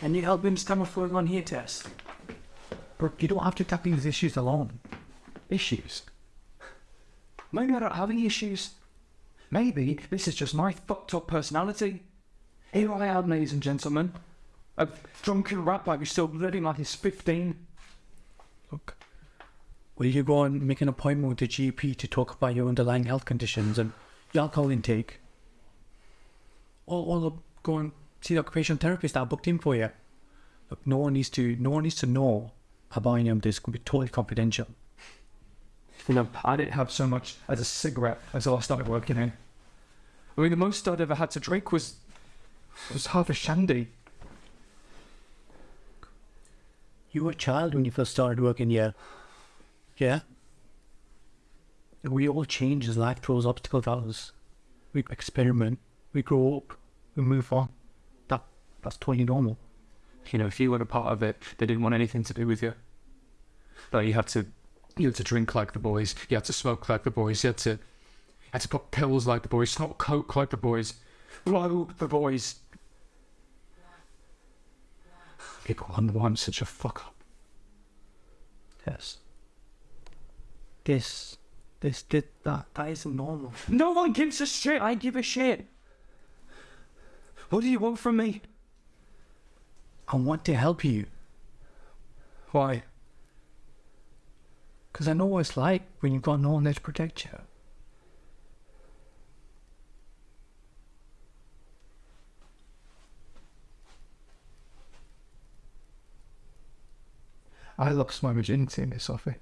Can you help me understand what's going on here, Tess? Brooke, you don't have to tackle these issues alone. Issues? Maybe I don't have any issues. Maybe this is just my fucked up personality. Here I am, ladies and gentlemen. A drunken rat bag who's still living like he's 15. Look, will you go and make an appointment with the GP to talk about your underlying health conditions and your alcohol intake? Or, or go and see the occupational therapist that I booked in for you. Look, no one needs to, no one needs to know about any of this. Could be totally confidential. You know, I didn't have so much as a cigarette until I started working here. I mean, the most I'd ever had to drink was was half a shandy. You were a child when you first started working here. Yeah? We all change as life throws obstacles at us. We experiment, we grow up, we move on. That that's totally normal. You know, if you were a part of it, they didn't want anything to do with you. Like you had to, you had to drink like the boys. You had to smoke like the boys. You had to, had to pop pills like the boys. Snort coke like the boys. Blow the boys. People wonder why I'm such a fuck up. Yes. This, this, this that, that isn't normal. No one gives a shit. I give a shit. What do you want from me? I want to help you. Why? Because I know what it's like when you've got no one there to protect you. I lost my virginity in this office.